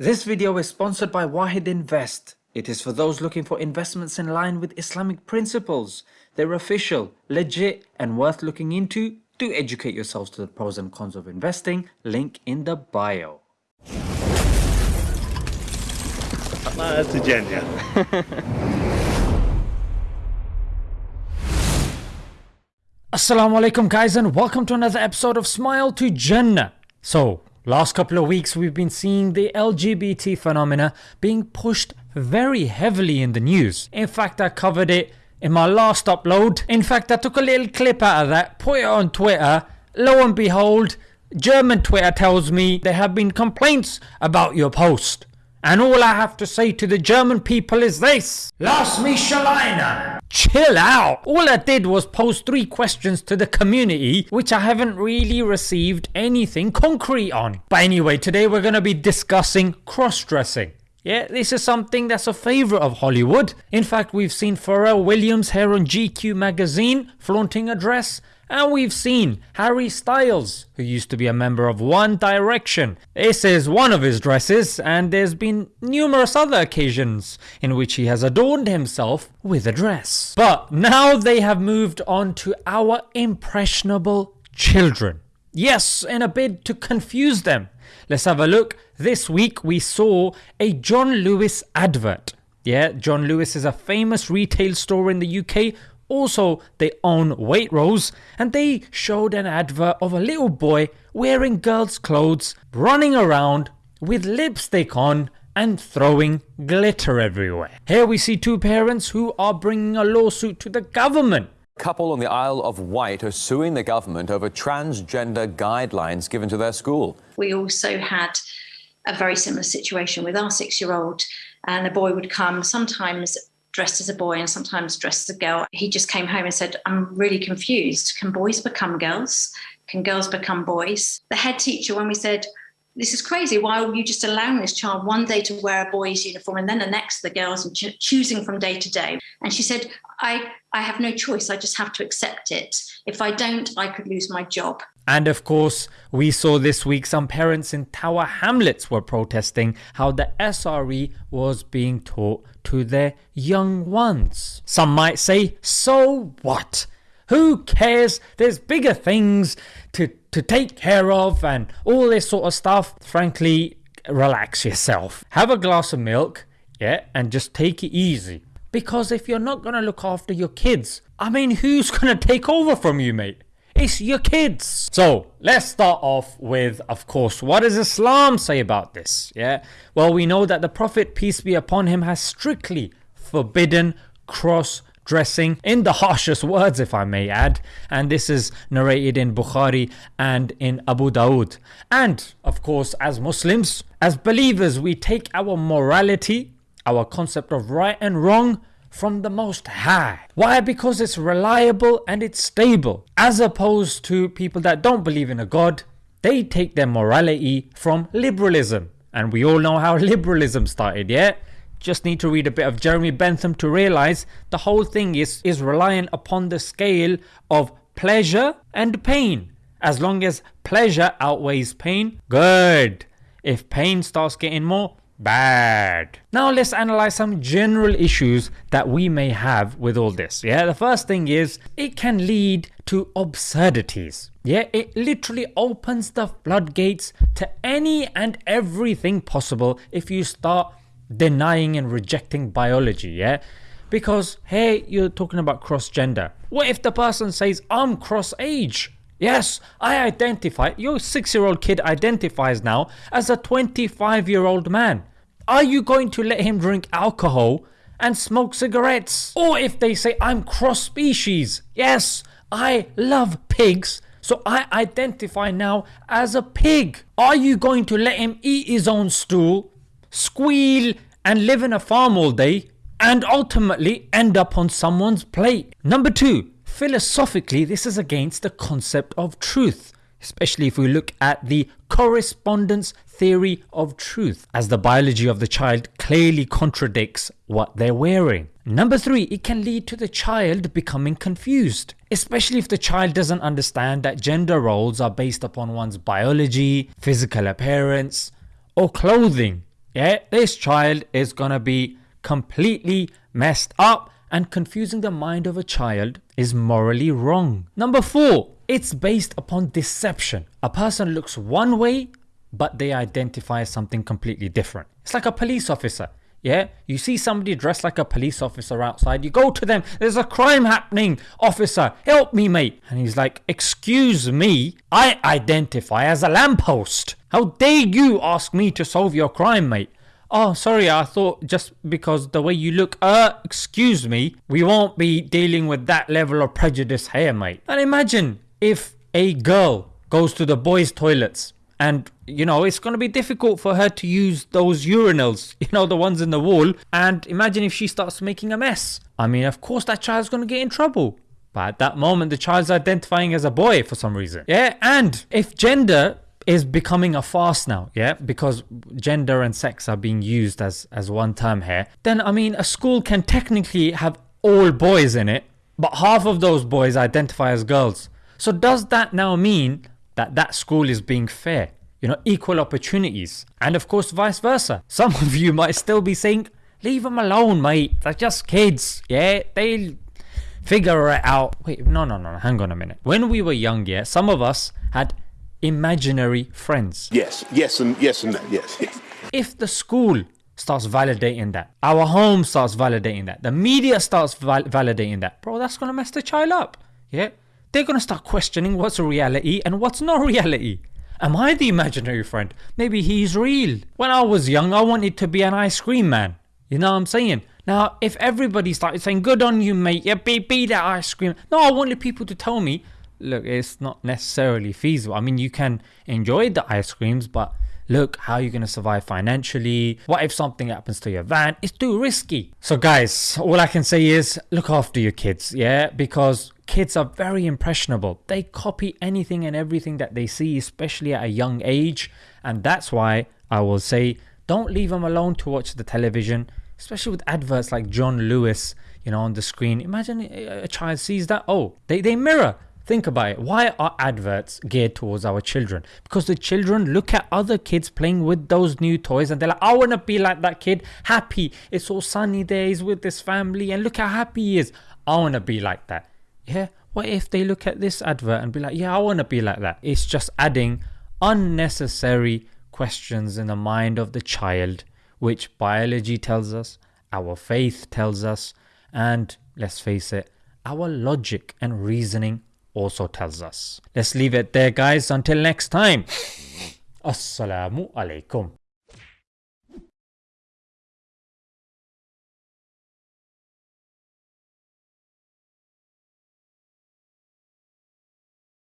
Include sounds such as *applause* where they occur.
This video is sponsored by Wahed Invest. It is for those looking for investments in line with Islamic principles. They're official, legit, and worth looking into. Do educate yourselves to the pros and cons of investing. Link in the bio. That's. Assalamu alaikum guys and welcome to another episode of Smile to Jannah. So, last couple of weeks we've been seeing the LGBT phenomena being pushed very heavily in the news. In fact, I covered it in my last upload. In fact, I took a little clip out of that, put it on Twitter. Lo and behold, German Twitter tells me there have been complaints about your post. And all I have to say to the German people is this. Lass mich alleine. Chill out. All I did was pose three questions to the community which I haven't really received anything concrete on. But anyway, today we're going to be discussing cross-dressing. Yeah, this is something that's a favourite of Hollywood. In fact, we've seen Pharrell Williams here on GQ magazine flaunting a dress and we've seen Harry Styles, who used to be a member of One Direction. This is one of his dresses, and there's been numerous other occasions in which he has adorned himself with a dress. But now they have moved on to our impressionable children. Yes, in a bid to confuse them. Let's have a look. This week we saw a John Lewis advert. Yeah, John Lewis is a famous retail store in the UK also, they own Waitrose and they showed an advert of a little boy wearing girls' clothes, running around with lipstick on and throwing glitter everywhere. Here we see two parents who are bringing a lawsuit to the government. couple on the Isle of Wight are suing the government over transgender guidelines given to their school. We also had a very similar situation with our six year old, and the boy would come sometimes dressed as a boy and sometimes dressed as a girl. He just came home and said, I'm really confused. Can boys become girls? Can girls become boys? The head teacher, when we said, this is crazy. Why are you just allowing this child one day to wear a boy's uniform and then the next the girls and ch- choosing from day to day? And she said, I, I have no choice. I just have to accept it. If I don't, I could lose my job. And of course, we saw this week some parents in Tower Hamlets were protesting how the SRE was being taught to their young ones. Some might say, so what? Who cares? There's bigger things to, to take care of and all this sort of stuff. Frankly, relax yourself. Have a glass of milk, yeah, and just take it easy. Because if you're not going to look after your kids, I mean, who's going to take over from you, mate? It's your kids. So let's start off with, of course, what does Islam say about this? Yeah. Well, we know that the Prophet, peace be upon him, has strictly forbidden cross dressing in the *laughs* harshest words, if I may add. And this is narrated in Bukhari and in Abu Dawood. And of course, as Muslims, as believers, we take our morality, our concept of right and wrong from the Most High. Why? Because it's reliable and it's stable. As opposed to people that don't believe in a God, they take their morality from liberalism. And we all know how *laughs* liberalism started, yeah? Just need to read a bit of Jeremy Bentham to realize the whole thing is, is reliant upon the scale of pleasure and pain. As long as pleasure outweighs pain, good. If pain starts getting more, bad. Now let's analyze some general issues that we may have with all this. Yeah, the first thing is it can lead to absurdities. Yeah, it literally opens the floodgates to any and everything possible if you start denying and rejecting biology. Yeah. Because hey, you're talking about cross gender. What if the person says, I'm cross age? Yes, I identify, your 6 year old kid identifies now as a 25 year old man. Are you going to let him drink alcohol and smoke cigarettes? Or if they say, I'm cross species, yes, I love pigs, so I identify now as a pig. Are you going to let him eat his own stool, squeal, and live in a farm all day, and ultimately end up on someone's plate? Number two, Philosophically, this is against the concept of truth, especially if we look at the correspondence theory of truth, as the biology of the child clearly contradicts what they're wearing. Number three, it can lead to the child becoming confused, especially if the child doesn't understand that gender roles are based upon one's biology, physical appearance, or clothing. Yeah, this child is gonna be completely messed up and confusing the mind of a child is morally wrong. Number four, it's based upon deception. A person looks one way, but they identify as something completely different. It's like a police officer. Yeah, you see somebody dressed like a police officer outside, you go to them, there's a crime happening, officer, help me, mate. And he's like, Excuse me, I identify as a lamppost. How dare you ask me to solve your crime, mate? Oh, sorry, I thought just because the way you look, uh, excuse me, we won't be dealing with that level of prejudice here, mate. And imagine if a girl goes to the boys' toilets and you know it's going to be difficult for her to use those urinals *laughs* you know the ones in the wall. And imagine if she starts making a mess. I mean of course that child's going to get in trouble. But at that moment the child's identifying as a boy for some reason. Yeah and if gender is becoming a farce now yeah because gender and sex are being used as as one term here then i mean a school can technically have all boys in it but half of those boys identify as girls so does that now mean that that school is being fair, you know, equal opportunities, and of course vice versa. *laughs* Some of you might still be saying, leave them alone, mate. They're just kids. Yeah, they'll figure it out. Wait, no, no, no, hang on a minute. When we were young, yeah, some of us had imaginary friends. Yes, yes, and yes, and that, yes. yes. If the school starts validating that, our home starts validating that, the media starts val- validating that, bro, that's gonna mess the child up. Yeah, they're going to start questioning what's a reality and what's not reality. Am I the imaginary friend? Maybe he's real. When I was young, I wanted to be an ice cream man. You know what I'm saying? Now, if everybody started saying, good on you, mate, yeah, be, be that ice cream. No, I wanted people to tell me, look, it's not necessarily feasible. I mean, you can enjoy the ice creams, but look, how are you going to survive financially? What if something happens to your van? It's too risky. So, guys, all I can say is look after your kids, yeah? Because kids are very impressionable. They copy anything and everything that they see, especially at a young age. And that's why I will say don't leave them alone to watch the television, especially with adverts like John Lewis, you know, on the screen. Imagine a child sees that. Oh, they, they mirror. Think about it. Why are adverts geared towards our children? Because the children look at other kids playing with those new toys and they're like, I want to be like that kid, happy. It's all sunny days with this family and look how happy he is. I want to be like that yeah, what if they look at this advert and be like, yeah, I want to be like that? It's just adding unnecessary questions in the mind of the child, which biology tells us, our faith tells us, and let's face it, our logic and reasoning also tells us. Let's leave it there, guys. Until next time. *laughs* Assalamu alaikum.